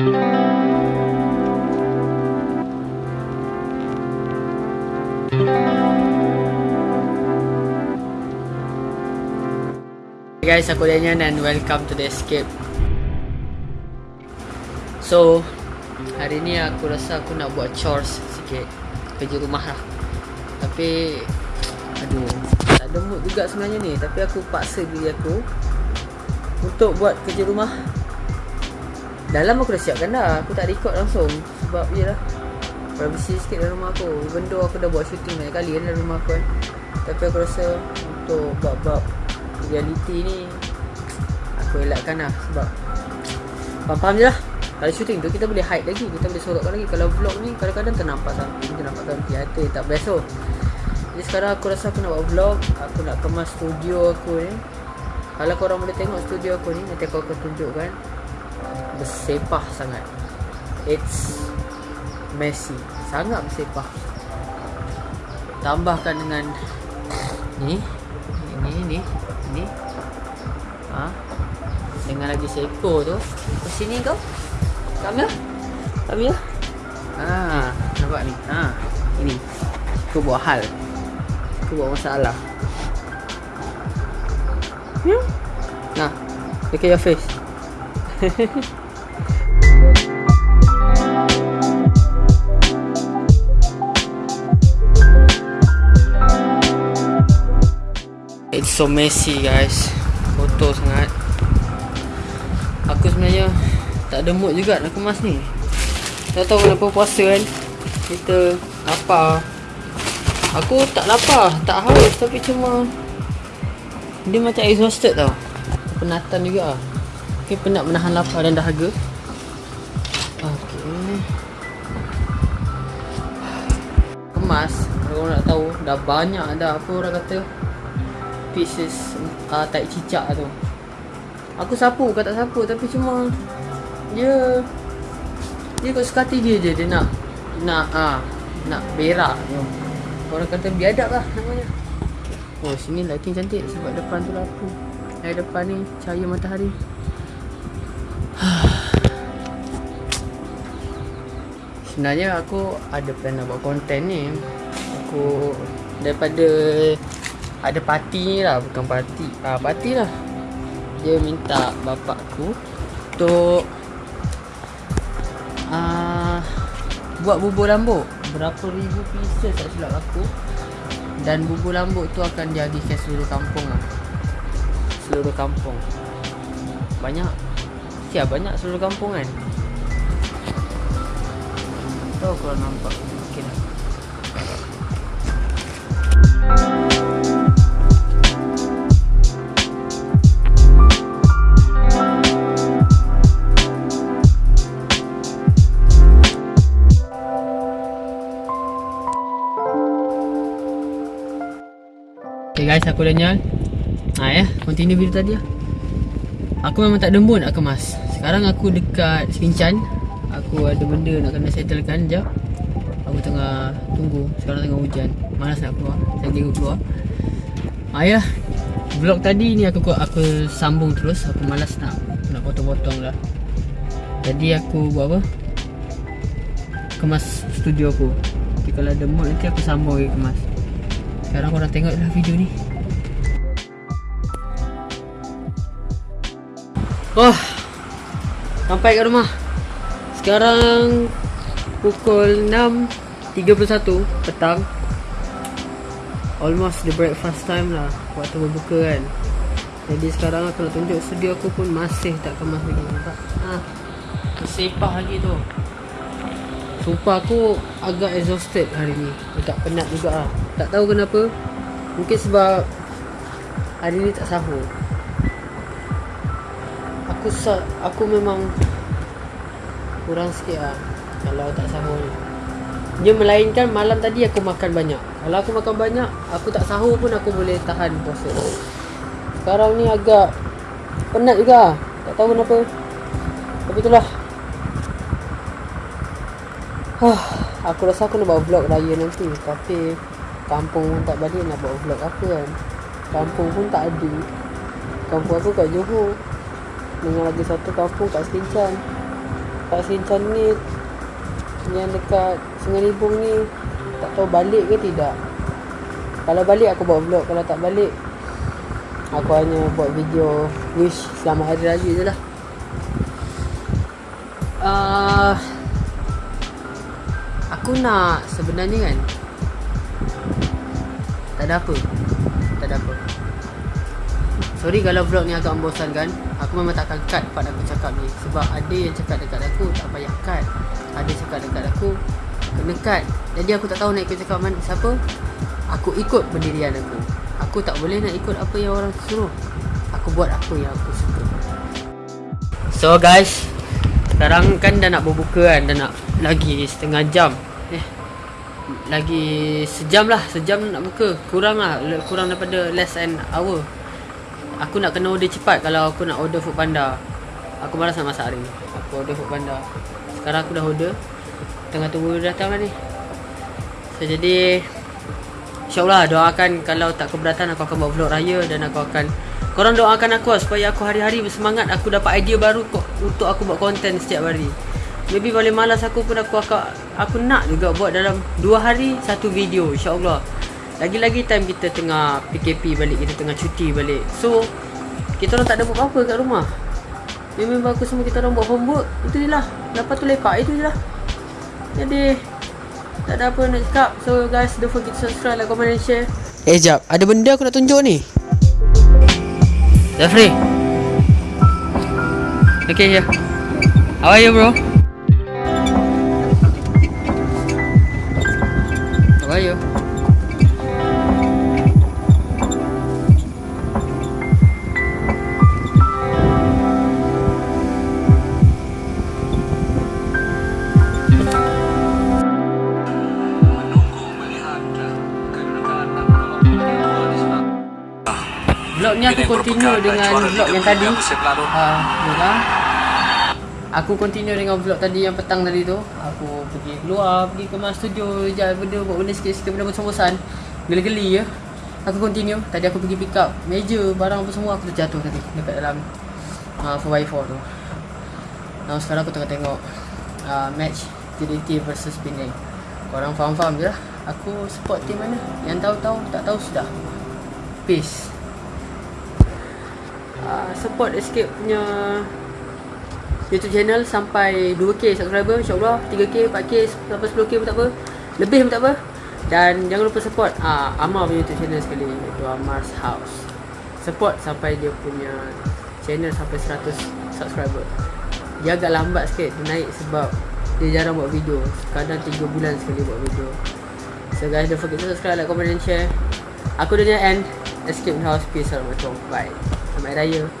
Hey guys, aku Daniel and welcome to the escape. So, hari ni aku rasa aku nak buat chores sikit kerja rumah lah. Tapi aduh, tak ada mood juga sebenarnya ni, tapi aku paksa diri aku untuk buat kerja rumah. Dalam aku dah siapkan dah, aku tak record langsung. Sebab yelah privacy sikit dalam rumah aku. Even though aku dah buat shooting banyak kali dalam rumah aku kan. Tapi aku rasa untuk bab-bab reality ni aku elakkan lah. Sebab faham-faham je lah. Kalau shooting tu kita boleh hide lagi. Kita boleh sorokkan lagi. Kalau vlog ni kadang-kadang ternampak samping ternampakkan theater tak best tu. Jadi sekarang aku rasa aku nak buat vlog. Aku nak kemas studio aku ni. Kalau korang boleh tengok studio aku ni nanti aku akan tunjukkan bersepah sangat. It's messy. Sangat bersepah. Tambahkan dengan ni ni ni ni. Ha? Dengan lagi seekor tu. Ke sini kau? Here come here ha nampak ni? Ha ini. Aku buat hal. Aku buat masalah. Hmm? nah look at your face so messy guys. Kotor sangat. Aku sebenarnya Tak ada mood juga nak kemas ni. Tak tahu kenapa puasa kan. Kita lapar. Aku tak lapar Tak haus Tapi cuma Dia macam exhausted tau. Penatan juga. Okay penat menahan lapar dan dahaga. Okay Kemas. Kalau nak tahu Dah banyak dah Apa orang kata pieces uh, tai cicak tu Aku sapu ke tak sapu tapi cuma dia dia kau sekati dia je dia nak nak ah uh, nak berak tu. Orang kata biadab lah namanya. Oh sini lighting cantik sebab depan tu lampu. Dari depan ni cahaya matahari. Sebenarnya aku ada plan nak buat konten ni. Aku daripada ada parti ni lah bukan parti ah parti lah. Dia minta bapak aku untuk ah buat bubur lambuk berapa ribu pieces tak silap aku. Dan bubur lambuk tu akan dihabiskan seluruh kampung lah. Seluruh kampung. Banyak. Siap banyak seluruh kampung kan? Tahu kalau nampak guys, aku Daniel Ha ya, continue video tadi lah. Aku memang tak mood nak kemas Sekarang aku dekat Sincan. Aku ada benda nak kena settlekan Sekejap. Aku tengah tunggu. Sekarang tengah hujan. Malas nak keluar. Saya kira keluar. Ha ya. Vlog tadi ni aku aku sambung terus. Aku malas nak nak potong-potong lah Jadi aku buat apa? Kemas studio aku. Jadi kalau ada mood nanti aku sambung lagi kemas sekarang korang tengok lah video ni. Oh Sampai kat rumah. Sekarang Pukul 6.31 Petang. Almost the breakfast time lah Waktu berbuka kan. Jadi sekarang aku nak tunjuk studio aku pun Masih tak kemas lagi Nampak? Ha, Tersepah lagi tu. Sumpah aku agak exhausted hari ni. Agak penat juga lah Tak tahu kenapa. Mungkin sebab Hari ni tak sahur. Aku sa aku memang Kurang sikit lah Kalau tak sahur ni. Dia melainkan malam tadi aku makan banyak. Kalau aku makan banyak Aku tak sahur pun aku boleh tahan puasa Sekarang ni agak Penat juga. Tak tahu kenapa. Tapi itulah. Huh, aku rasa aku nak buat vlog raya nanti. Tapi Kampung pun tak balik nak buat vlog apa kan. Kampung pun tak ada. Kampung aku kat Johor. Dengan lagi satu kampung kat Skincan Pak Sinchan ni Yang dekat Sungai Libung ni Tak tahu balik ke tidak. Kalau balik aku buat vlog. Kalau tak balik Aku hanya buat video Wish selamat hari raya je lah. Uh, Aku nak sebenarnya kan Tak ada apa? Tak ada apa? Sorry kalau vlog ni agak membosankan. Aku memang takkan cut part aku cakap ni. Sebab ada yang cakap dekat aku Tak payah cut. Ada cakap dekat aku Kena cut. Jadi aku tak tahu nak ikut cakap mana. Siapa? Aku ikut pendirian aku. Aku tak boleh nak ikut apa yang orang suruh. Aku buat apa yang aku suka. So guys Sekarang kan dah nak berbuka kan. Dah nak lagi setengah jam lagi sejam lah Sejam nak buka. Kurang lah Kurang daripada less than hour. Aku nak kena order cepat Kalau aku nak order food panda. Aku malas nak masak hari ni. Aku order food panda. Sekarang aku dah order. Tengah tunggu datang lah ni. So, Jadi InsyaAllah doakan Kalau tak keberatan Aku akan buat vlog raya Dan aku akan Korang doakan aku lah, Supaya aku hari-hari bersemangat Aku dapat idea baru Untuk aku buat konten setiap hari Maybe boleh malas aku pun Aku akan Aku nak juga buat dalam Dua hari Satu video InsyaAllah. Lagi-lagi time kita tengah PKP balik Kita tengah cuti balik. So Kita orang tak ada buat apa-apa kat rumah. Memang bagus semua kita orang buat homework. Itu je lah. Lepas tu lepak itu je lah. Jadi Tak ada apa nak cakap. So guys don't forget to subscribe, like, comment and share. Eh jap. Ada benda aku nak tunjuk ni? Jeffrey. Okay here. How are you bro? How are you? vlog ni aku continue dengan vlog yang tadi. uh, Aku continue dengan vlog tadi yang petang tadi tu. Aku pergi keluar, pergi ke mas studio Jalan benda, buat benda sikit-sikit benda bosan-bosan. Geli-geli ya. Aku continue, tadi aku pergi pick up meja, barang apa semua aku terjatuh tadi Dekat dalam uh, 4x4 tu. Nah sekarang aku tengah tengok uh, match JDT versus Penang. Korang faham-faham je lah. Aku support team mana? Yang tahu-tahu, tak tahu sudah. Peace. Uh, support Escape punya YouTube channel sampai 2k subscriber insyaAllah. 3k, 4k, sampai 10k pun tak apa. Lebih pun tak apa. Dan jangan lupa support uh, Amar punya YouTube channel sekali iaitu Amar's House. Support sampai dia punya channel sampai 100 subscriber. Dia agak lambat sikit naik sebab dia jarang buat video. Kadang 3 bulan sekali buat video. So guys don't forget to subscribe, like, comment and share. Aku dunia end. Escape House. Peace Assalamualaikum. Bye. Selamat Raya